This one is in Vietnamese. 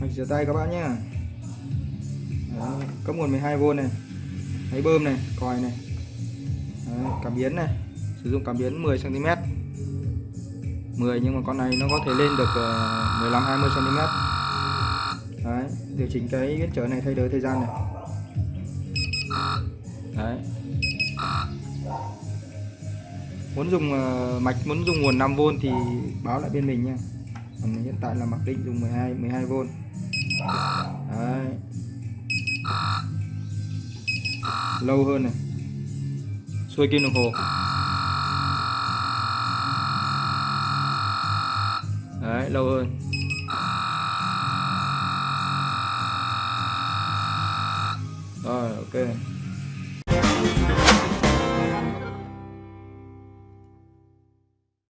mình rửa tay các bạn nhé cấp nguồn 12V này máy bơm này còi này. Đấy, cảm biến này sử dụng cảm biến 10 cm 10 nhưng mà con này nó có thể lên được 15 20 cm Đấy, điều chỉnh cái biến trở này thay đổi thời gian này. Đấy. Muốn dùng ờ, mạch muốn dùng nguồn 5V thì báo lại bên mình nha. Còn hiện tại là mặc định dùng 12 12V. Đấy. Lâu hơn này. Xuôi kim đồng hồ. Đấy, lâu hơn. Rồi, ok.